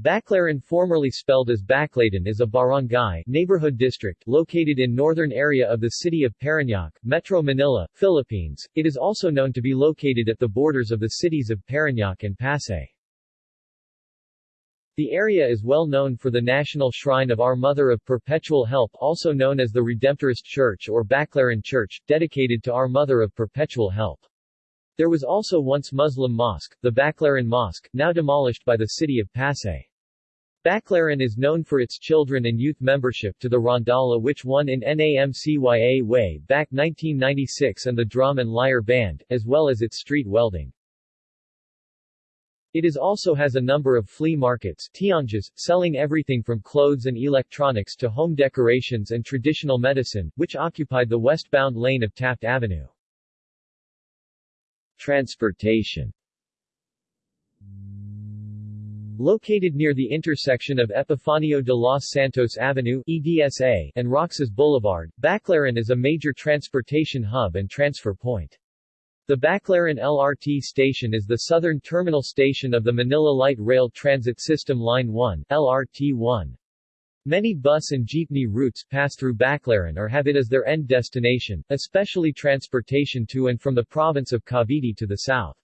Baclaran formerly spelled as Baklaran is a barangay neighborhood district located in northern area of the city of Parañaque, Metro Manila, Philippines. It is also known to be located at the borders of the cities of Parañaque and Pasay. The area is well known for the National Shrine of Our Mother of Perpetual Help also known as the Redemptorist Church or Baclaran Church, dedicated to Our Mother of Perpetual Help. There was also once Muslim mosque, the Baclaran Mosque, now demolished by the city of Pasay. Baclaran is known for its children and youth membership to the Rondalla which won in NAMCYA way back 1996 and the Drum and Lyre Band, as well as its street welding. It is also has a number of flea markets tiangges, selling everything from clothes and electronics to home decorations and traditional medicine, which occupied the westbound lane of Taft Avenue. Transportation Located near the intersection of Epifanio de los Santos Avenue EDSA and Roxas Boulevard, Baclaran is a major transportation hub and transfer point. The Baclaran LRT station is the southern terminal station of the Manila Light Rail Transit System Line 1 LRT-1. Many bus and jeepney routes pass through Baclaran or have it as their end destination, especially transportation to and from the province of Cavite to the south.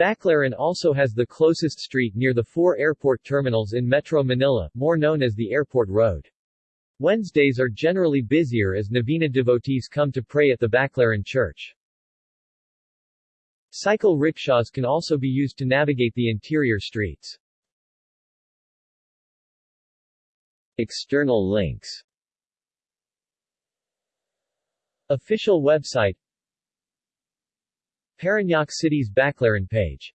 Baclaran also has the closest street near the four airport terminals in Metro Manila, more known as the Airport Road. Wednesdays are generally busier as Novena devotees come to pray at the Baclaran Church. Cycle rickshaws can also be used to navigate the interior streets. External links Official website Parañaque City's Baclaran page